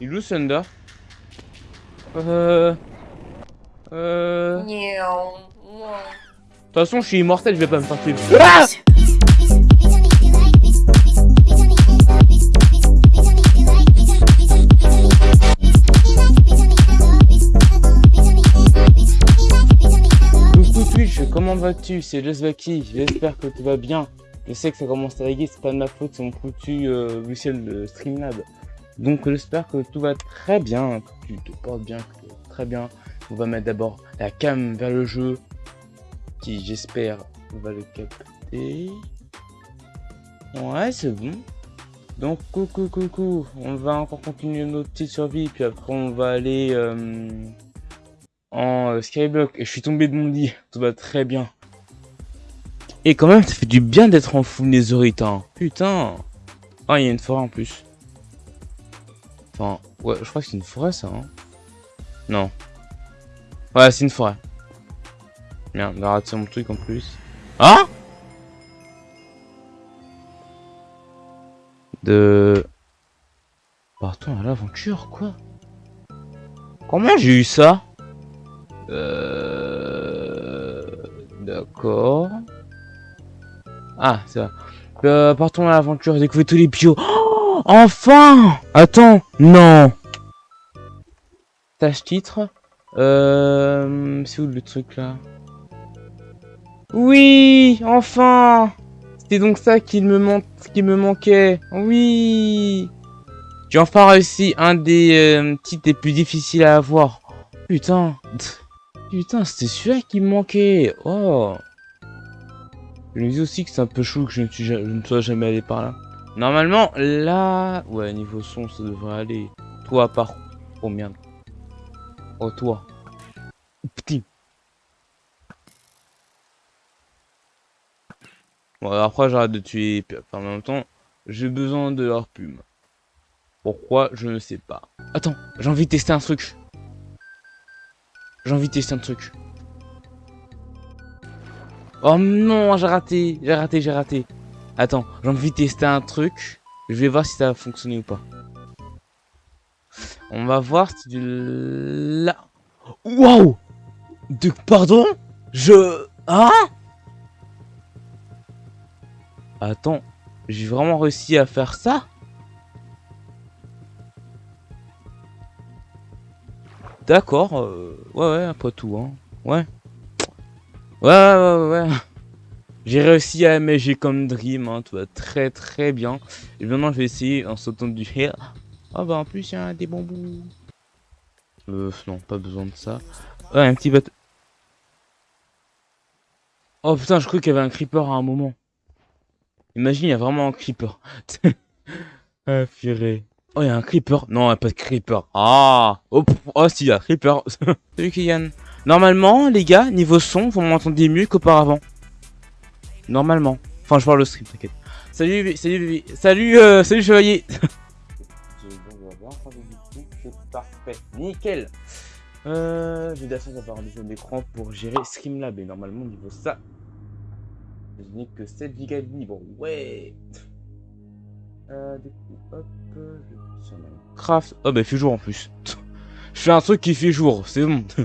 Il où Thunder Euh... Euh... De toute façon, je suis immortel, je vais pas me faire tuer. Ah comment vas-tu? C'est Josvaki, j'espère que tu vas bien. Je sais que ça commence à laguer, c'est pas de ma faute, c'est mon foutu euh, de Streamlab. Donc j'espère que tout va très bien, que tu te portes bien, que très bien. On va mettre d'abord la cam vers le jeu, qui j'espère va le capter. Ouais, c'est bon. Donc coucou coucou, on va encore continuer notre petite survie, puis après on va aller euh, en euh, skyblock. Et je suis tombé de mon lit, tout va très bien. Et quand même, ça fait du bien d'être en full netherite, hein. Putain. Ah, il y a une forêt en plus. Enfin, ouais, je crois que c'est une forêt, ça, hein. Non. Ouais, c'est une forêt. Merde, a raté mon truc en plus. Ah De... Partons à l'aventure, quoi. Comment j'ai eu ça? Euh... D'accord. Ah, c'est ça. Euh, partons à l'aventure, découvrir tous les bios. Oh, enfin Attends, non. Tâche titre. Euh, c'est où le truc là? Oui, enfin. C'était donc ça qui me, qui me manquait. Oui. J'ai enfin réussi un des euh, titres les plus difficiles à avoir. Putain. Putain, c'était celui-là qui me manquait. Oh. Je me dis aussi que c'est un peu chaud que je ne, suis, je ne sois jamais allé par là. Normalement, là... Ouais, niveau son, ça devrait aller. Toi, par... Oh, merde. Oh, toi. Petit. Bon, après, j'arrête de tuer En même temps, j'ai besoin de leur plume. Pourquoi Je ne sais pas. Attends, j'ai envie de tester un truc. J'ai envie de tester un truc. Oh non, j'ai raté, j'ai raté, j'ai raté. Attends, j'ai envie de tester un truc. Je vais voir si ça va fonctionner ou pas. On va voir si du. Waouh De pardon? Je hein Attends, j'ai vraiment réussi à faire ça? D'accord, euh, ouais ouais, pas tout hein. Ouais. Ouais, ouais, ouais, ouais. J'ai réussi à j'ai comme Dream, hein, tout va très très bien. Et maintenant, je vais essayer en sautant du hair. Ah bah en plus, il y a des bambous. Euh, non, pas besoin de ça. Ouais, un petit bateau. Oh putain, je crois qu'il y avait un creeper à un moment. Imagine, il y a vraiment un creeper. ah, purée. Oh, il y a un creeper. Non, pas de creeper. Ah Oh, oh si, il y a un creeper. Salut, Kylian. Normalement, les gars, niveau son, vous m'entendez mieux qu'auparavant. Normalement. Enfin, je parle le stream, t'inquiète. Salut, salut, salut, euh, salut, chevalier. parfait, nickel. Euh, j'ai d'ailleurs d'avoir un deuxième écran pour gérer Streamlab et normalement niveau ça, je n'ai que 7 Go de libre. Ouais. Euh, du coup, hop, je sur Minecraft. Oh bah il fait jour en plus. je fais un truc qui fait jour, c'est bon.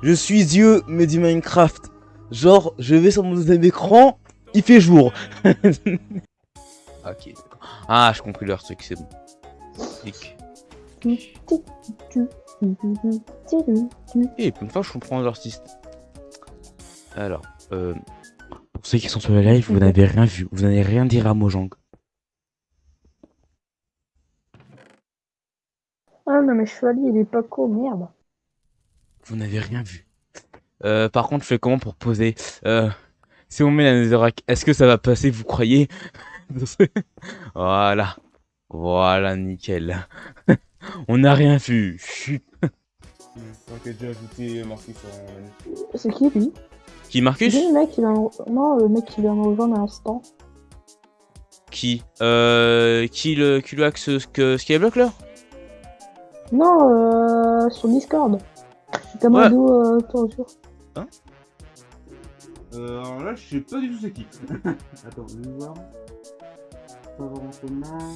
Je suis Dieu, mais du Minecraft. Genre, je vais sur mon deuxième écran, il fait jour. ok, Ah, je compris leur truc, c'est bon. Et eh, pour une fois, je comprends l'artiste. Alors, euh, pour ceux qui sont sur le live, vous n'avez rien vu. Vous n'avez rien dire à Mojang. Ah non, mais Chevalier, il est pas cool, merde. Vous n'avez rien vu. Euh, par contre, je fais comment pour poser euh, Si on met la netherrack, est-ce que ça va passer, vous croyez? Voilà. Voilà, nickel. on n'a rien vu. C'est qui, lui? Qui, Marcus? Le mec qui vient... Non, le mec qui vient me rejoindre à l'instant. Qui euh, Qui le, qui le hack ce, que Skyblock, là? Non, euh, sur Discord. Kamado, ouais. euh, toi, Hein Euh, alors là, je sais pas du tout c'est qui. Attends, je vais voir. En commun.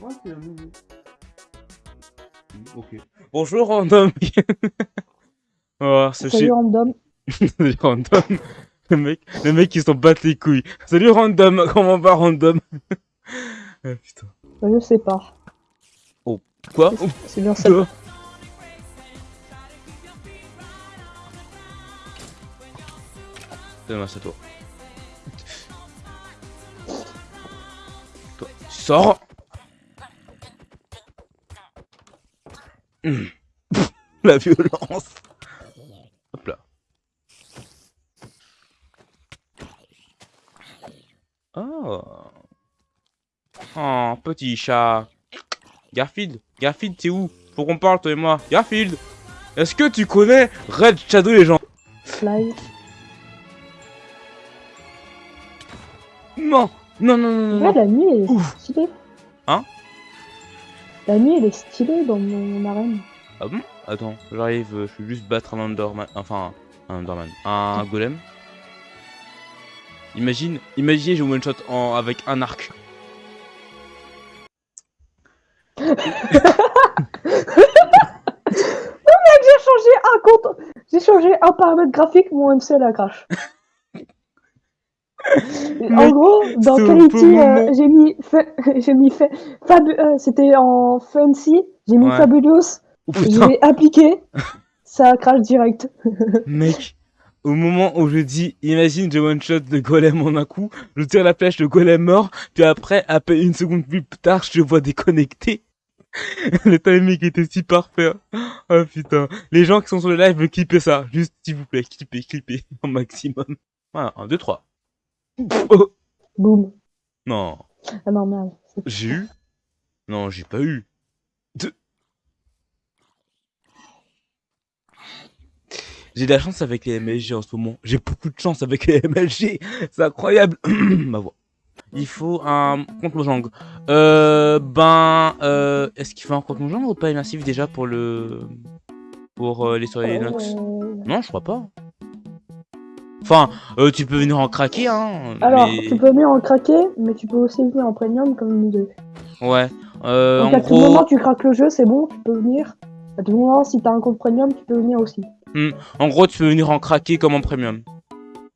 Ouais, c'est un nouveau. Ok. Bonjour random. oh, ce Salut random. Salut random. Le mec, le mec qui s'en bat les couilles. Salut random, comment va random? Ah putain. Je sais pas. Quoi? C'est bien ça. Ça toi. Toi, sors. La violence Hop là. Oh. Oh, petit chat. Garfield, Garfield, t'es où? Faut qu'on parle, toi et moi. Garfield Est-ce que tu connais Red Shadow les gens Fly. Non Non, non, non, non, Ouais, non. la nuit elle est Ouf. stylée. Hein La nuit elle est stylée dans mon arène. Ah bon? Attends, j'arrive, euh, je vais juste battre un Enderman. Enfin, un Enderman. Un golem. Imagine, imaginez, je one shot en, avec un arc. J'ai changé un compte. J'ai changé un paramètre graphique, mon MC la crash. en gros, dans Quality, euh, j'ai mis, j'ai mis euh, c'était en Fancy, j'ai mis Ouais. Fabulous, Oh l'ai appliqué, ça crash direct. mec. Au moment où je dis, imagine, je one shot le golem en un coup, je tire la flèche, le golem mort, puis après, à peine une seconde plus tard, je le vois déconnecté. le timing était si parfait. Oh putain. Les gens qui sont sur le live, clippez ça. Juste, s'il vous plaît, clippez, clippez. Au maximum. Voilà, 1, 2, 3. Boum. non. Ah non, merde. J'ai eu Non, j'ai pas eu. J'ai de la chance avec les MLG en ce moment. J'ai beaucoup de chance avec les MLG. C'est incroyable. Ma voix. Il faut un compte Mojang. Euh, ben, euh, est-ce qu'il faut un compte Mojang ou pas? Immersif déjà pour le, pour euh, les soirées Linux Euh, Non, je crois pas. Enfin, euh, tu peux venir en craquer, hein. Alors, mais- tu peux venir en craquer, mais tu peux aussi venir en premium comme nous deux. Ouais. Euh, Donc en à tout gros. moment tu craques le jeu, c'est bon, tu peux venir. À tout moment, si t'as un compte premium, tu peux venir aussi. En gros, tu peux venir en craquer comme en premium.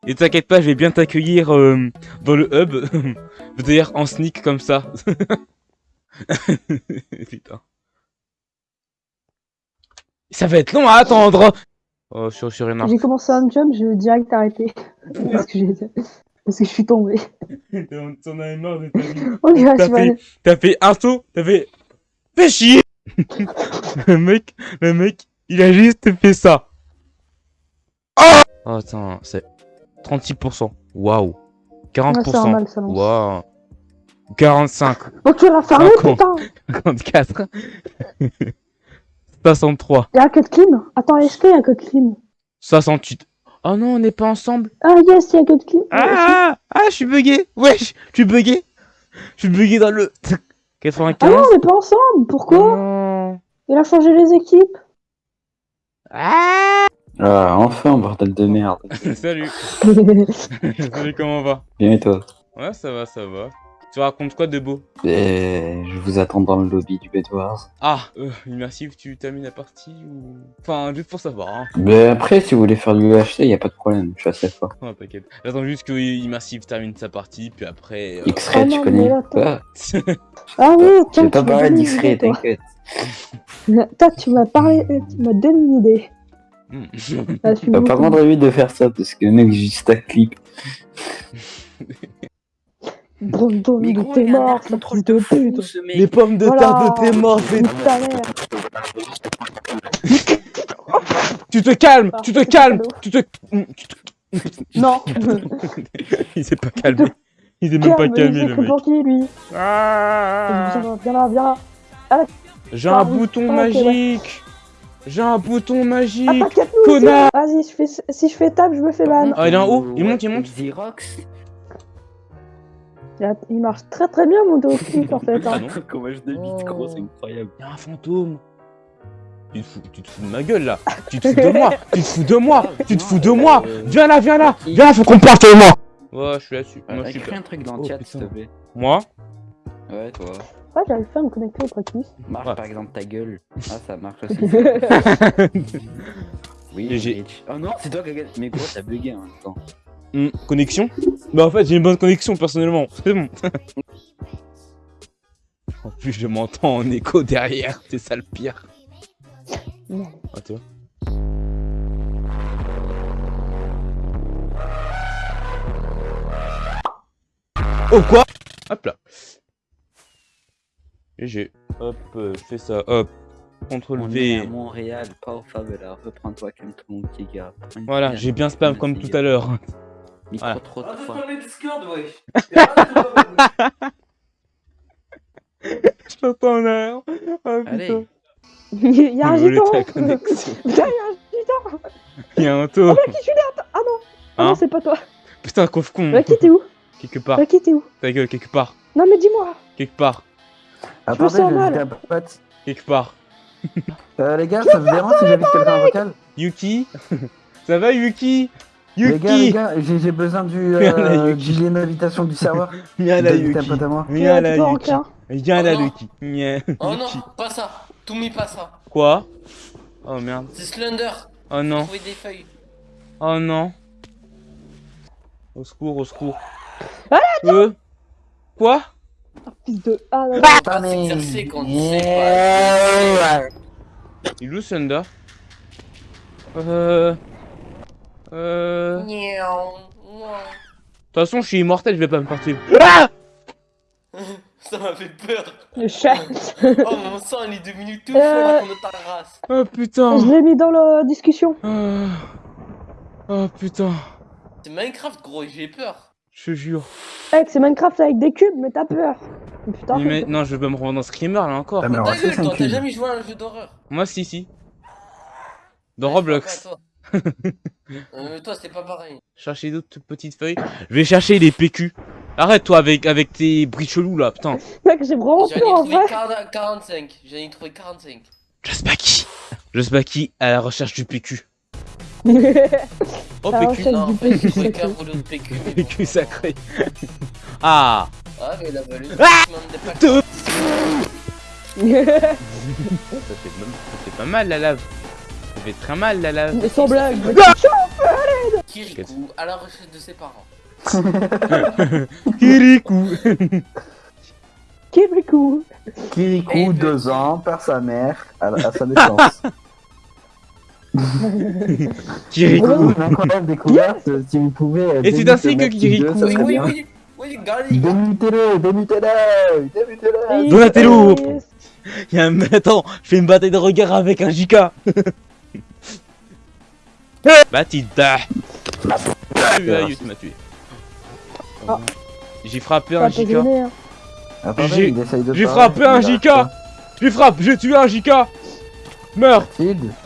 Et t'inquiète pas, je vais bien t'accueillir euh, dans le hub. C'est-à-dire en sneak comme ça. Putain. Ça va être long à attendre. Oh, sur, sur une J'ai commencé un jump, je vais direct arrêter. parce, que j'ai- parce que je suis tombé. T'en avais marre de ta vie. Gars, T'as tu vas fait, t'as fait un saut, t'as fait... Fais chier Le mec, le mec, il a juste fait ça. Oh attends, c'est 36%. Waouh. Ah, c'est 40%. normal, ça lance. Waouh. 45. Oh, tu l'as fermé, putain 54. 63. Y'a un code clean Attends, est-ce qu'il y a un code clean 68. Oh non, on n'est pas ensemble. Ah, yes, il y a un code clean. Ah, ah, je suis bugué. Wesh, je suis bugué. Je suis bugué dans le... Ah 95. non, on est pas ensemble Pourquoi Non. Il a changé les équipes Ah Ah, enfin, bordel de merde. Salut. Salut, comment on va? Bien et toi? Ouais, ça va, ça va. Tu racontes quoi de beau Eh, Je vous attends dans le lobby du Bedwars. Ah, euh, immersif, tu termines la partie ou... Enfin, juste pour savoir, hein. Mais après, si vous voulez faire du UHC, y a pas de problème, je suis assez fort. Ouais, t'inquiète. J'attends juste que Immersif termine sa partie, puis après... euh, X-Ray, Oh tu non, connais Quoi Ah oui, tiens, pas une d'X-Ray, t'inquiète. Toi, tu m'as parlé, euh, tu m'as donné une idée. hmm. Ah, je suis T'as pas de lui de faire ça, parce que le mec, juste à clip. Brandon, il était mort, ça fils de pute. Les pommes de Voilà. terre de tes morts, c'est- Nique ta mère. Tu te calmes, Ah, tu te calmes, tu te... Non. Il s'est pas calmé. Il s'est même pas Calme, calmé, il le mec. qui, lui Ah. Viens là, viens là, viens là. J'ai un Ah bouton Ah, magique J'ai un bouton magique. Connard Vas-y, je fais, si je fais table, je me fais ban. Ah, il est en haut, il monte, il monte Xerox a- Il marche très très bien, mon dos en fait. Ah hein. non Comment je débite, gros, c'est incroyable. Y'a un fantôme tu te, fous, tu te fous de ma gueule là Tu te fous de moi Tu te fous de moi Tu te fous de moi Viens là, viens là Viens là, faut qu'on parte moi Ouais, je suis là-dessus. Moi, je suis là. un truc dans Oh, le chat, s'il te plaît. Moi Ouais, toi. Ouais, j'arrive pas à me connecter au practice. Marche Ouais. par exemple ta gueule. Ah, ça marche aussi. oui. Rich. Oh non, c'est toi qui as gagné. Mais gros, t'as bugué en même temps. Hmm, connexion Bah en fait j'ai une bonne connexion personnellement, c'est bon. en plus je m'entends en écho derrière, c'est ça le pire. Merde. Ah tu vois Oh quoi? Hop là. GG. Hop, euh, fais ça, hop. CTRL On est à V. Montréal, pas au. Reprends-toi comme tout une Voilà, j'ai bien spam comme tout à l'heure. Micro Voilà. trop de fois. parler Discord, wesh. Je t'entends là. Oh Allez. Il y a un gitan. Putain, il y a un gitan Il y a un taux. Qui je suis là Ah non Ah Hein non, c'est pas toi. Putain, coffre con. Lucky, t'es où Quelque part. Lucky, t'es où Ta gueule, quelque part. Non, mais dis-moi Quelque part. me sens je mal. dis un pote. Quelque part. Euh, les gars, ça vous dérange si j'invite quelqu'un en vocal Yuki? Ça va Yuki? Les gars, les gars, j'ai besoin du, là, euh, lien d'invitation du serveur. Viens là Yuki. Viens là Yuki. Viens là Oh non. Yuki. Oh non, pas ça. Tout mis pas ça. Quoi? Oh merde. C'est Slender. Oh non. Trouver des feuilles. Oh non. Au secours, au secours. Voilà, Euh Quoi? Fils de... Ah quand sais pas. Il est où Thunder Euh... Euh... De toute façon, je suis immortel, je vais pas me partir. Ah Ça m'a fait peur. le chat Oh mon sang, il est devenu tout chaud Euh. de ta race. Oh putain Je l'ai mis dans la discussion. Ah. Oh putain, C'est Minecraft, gros, j'ai peur. je te jure. Mec, c'est Minecraft avec des cubes, mais t'as peur. Putain, Mais mais- non, je vais pas me rendre dans Screamer là encore. Ah, t'as jamais joué à un jeu d'horreur. Moi, si, si. Dans Ouais, Roblox. Euh, toi, c'est pas pareil. Chercher d'autres petites feuilles. Je vais chercher les PQ. Arrête toi avec, avec tes bris chelous là, putain. mec, j'ai vraiment J'en ai peur en trouvé vrai. 40 45. J'en ai trouvé 45. Je sais pas qui. Je sais pas qui à la recherche du PQ. Oh PQ. Non, du en fait, j'ai PQ, trouvé qu'un rouleau de PQ. mais bon. PQ sacré. ah Ah, mais il a valu. Ah fait, ça fait pas mal la lave. Fait très mal la lave. Mais sans blague. mec. Kirikou à la recherche de ses parents. Kirikou. Kirikou. Kirikou, Et- deux ans, perd sa mère à, à sa naissance. Kirikou. Si vous pouvez. euh, Et c'est ainsi que Kirikou- 2, ça Oui, oui, oui. Donatello. Il y a un... Attends, je fais une bataille de regard avec un JK. M'as tué, tu m'as tué. Ah. J'ai frappé un te JK. hein. J'ai- frappé un JK. J'ai frappé, j'ai tué un JK. Meurs.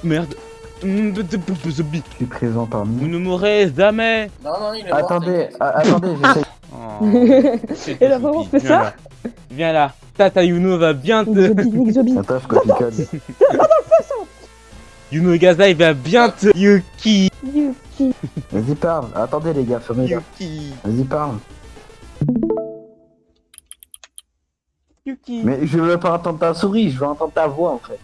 Merde. Mm, de- de- de- de- zombie. je suis présent parmi Vous nous. ne mourrez jamais. Non, non, il est. Attendez, ah, attendez, j'essaye. Et la maman fait ça. Viens là. Tata Yuno va bien te... Zobi, Nick Zobi. Attends, je il va bien te... Yuki. Yuki. Vas-y, parle. Attendez, les gars, fermez. Yuki. Vas-y, parle. Yuki. Mais je veux pas entendre ta souris, je veux entendre ta voix en fait.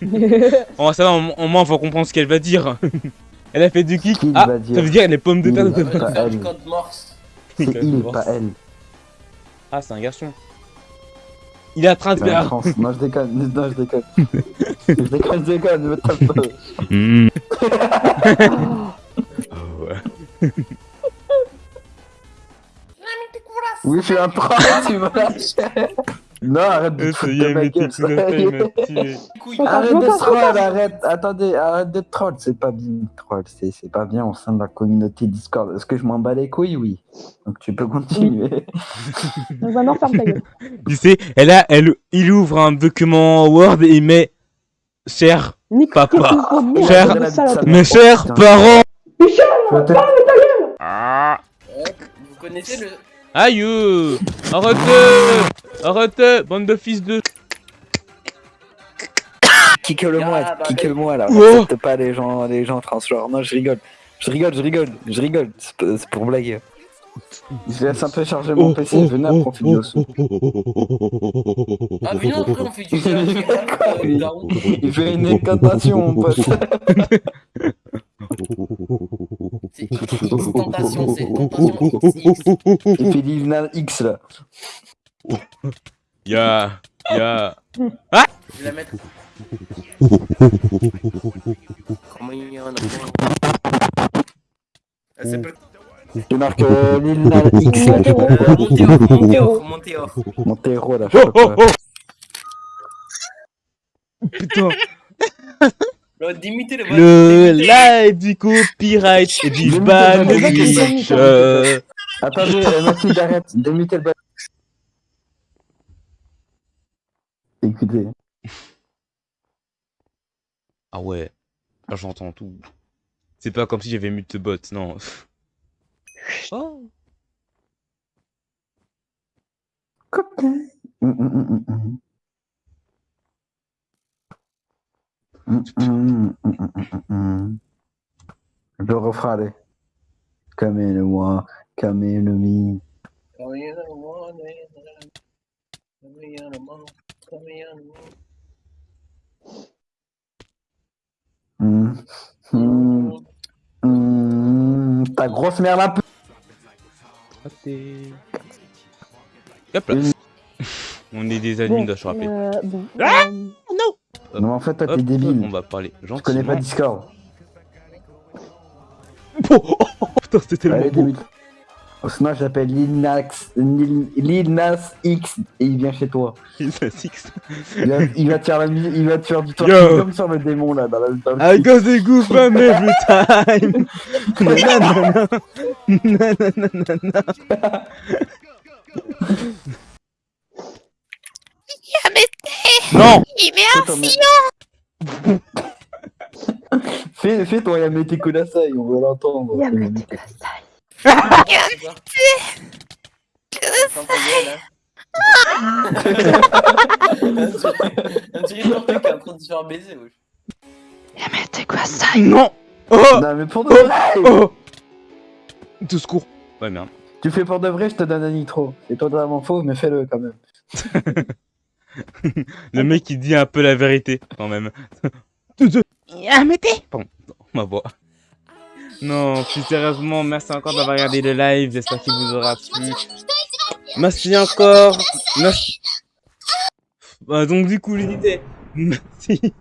Oh ça va, au au moins on va comprendre ce qu'elle va dire. Elle a fait du kick. Ah, va dire. ça veut dire les pommes de Il terre va- de elle. morse. C'est il, pas elle. Ah, c'est un garçon. Il est en train de faire. Non, je déconne. Non, je déconne. je déconne, je déconne. Ne me tape pas. Mmh. Oui, je suis un troll, tu me lâches. Non, arrête de te Ça foutre de ma gueule. Arrête de troll, arrête. Attendez, arrête de troll. C'est pas bien troll. C'est c'est pas bien au sein de la communauté Discord. Est-ce que je m'en bats les couilles? Oui. Donc tu peux continuer. Ferme ta gueule. Tu sais, elle a, elle, il ouvre un document Word et il met Cher, Papa. Cher. de mes chers parents. Michel, vais te- Ah. Ouais, Vous connaissez le. Aïe euh. Arrêtez Arrêtez Bande de fils de... Kick-le moi, Ah, bah, kick-le-moi là. Oh. Accepte pas les gens, les gens transgenres. Non, je rigole. Je rigole, je rigole, je rigole. C'est pour blaguer. Je laisse un peu charger mon PC, on fait du osso. Ah, euh, daron. Il fait une incantation, mon pote. C'est X tentation, c'est tentation. Il fait Lil Nas X là. Ya, ya. Je vais la mettre. Comment il y en a Elle s'appelle. Je marque euh, Lil Nas X là. je Euh, crois. montez off, montez off, montez off. Mon héros là, je Oh, oh, pas. oh. Putain, le le live du copyright et du ban Twitch. Euh, Attendez, euh, Mathilde, arrête. Démutez le bas. Écoutez. Ah ouais, là j'entends tout. C'est pas comme si j'avais mute bot, non. Oh. Coquin. Hum, hum, hum, Je le referai, allez. Comme une moi, comme une mi. Come come here, one, come. Hum, hum, hum. Ta grosse merde un peu. Raté. Hop là. On est des admins, je rappelle. euh, bon, Ah euh, Non, en fait, toi, t'es débile. On va parler Je connais pas gentiment. Discord. Oh, oh, oh, putain, c'était tellement Allez, beau. débute. Sinon, j'appelle Lil Nas, Lil, Lil Nas X et il vient chez toi. Fait six. Il va, il va te faire la musique, il va te faire du twerking comme sur le démon là dans, la, dans le I got the goosebumps every time. Nanana. Nanana. Non Fais ton- Fais, fais ton Yamete Kudasai, on veut l'entendre. Yamete Kudasai. Gueule, hein. On dirait le porteur qui est en train de se faire baiser, wesh. Yamete Kudasai. Non Oh Non mais pour de vrai Oh De secours Ouais merde. Tu fais pour de vrai, je te donne un nitro. C'est totalement faux, mais fais-le quand même. Le mec il dit un peu la vérité quand même. Arrêtez Pardon, ma voix. Non, plus sérieusement, merci encore d'avoir regardé le live, j'espère qu'il vous aura plu. Merci encore. Merci. Bah, donc du coup, disais, merci.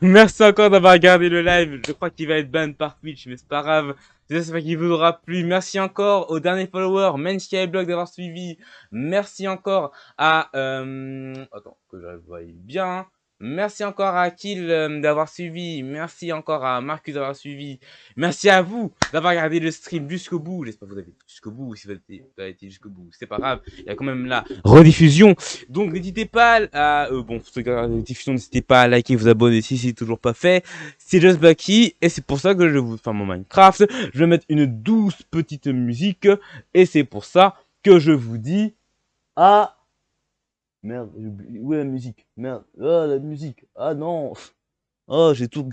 Merci encore d'avoir regardé le live. Je crois qu'il va être ban par Twitch, mais c'est pas grave. J'espère qu'il vous aura plu. Merci encore aux derniers followers, Blog d'avoir suivi. Merci encore à... Euh... Attends, que je voie bien. Merci encore à Kill euh, d'avoir suivi. Merci encore à Marcus d'avoir suivi. Merci à vous d'avoir regardé le stream jusqu'au bout. J'espère que vous avez été jusqu'au bout. Si vous avez été, jusqu'au bout, c'est pas grave. Il y a quand même la rediffusion. Donc n'hésitez pas à... Euh, bon, pour ceux qui la rediffusion, n'hésitez pas à liker, vous abonner si c'est toujours pas fait. C'est Just Bucky. Et c'est pour ça que je vous faire mon Minecraft. Je vais mettre une douce petite musique. Et c'est pour ça que je vous dis... À... Merde, où est la musique. Merde, ah la musique, ah non. Oh, j'ai tout,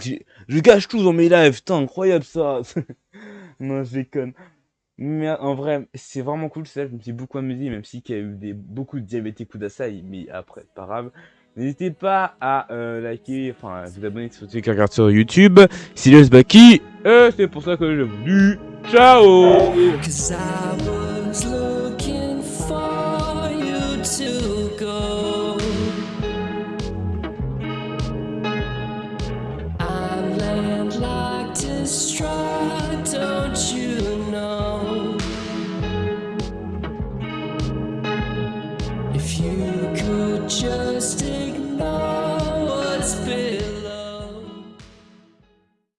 je gâche tout dans mes lives, putain, incroyable ça. Non, je déconne. Mais en vrai, c'est vraiment cool ça, je me suis beaucoup amusé, même si il y a eu des, beaucoup de diabétiques Kudasai, mais après, pas grave. N'hésitez pas à euh, liker, enfin, à vous abonner sur ceux qui regardent sur YouTube. C'est Baki, et c'est pour ça que je vous dis ciao